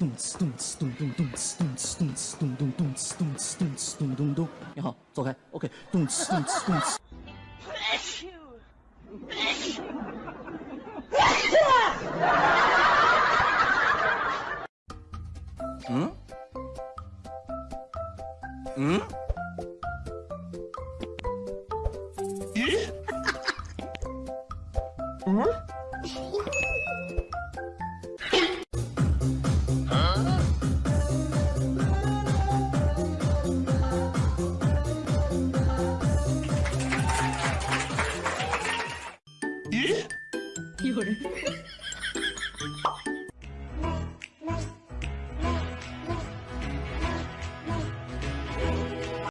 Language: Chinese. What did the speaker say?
咚哧咚哧咚咚咚哧咚哧咚动咚咚咚哧咚哧咚哧咚咚咚。你好，走开。OK，咚哧咚哧咚哧。嗯？嗯？咦？嗯？夜。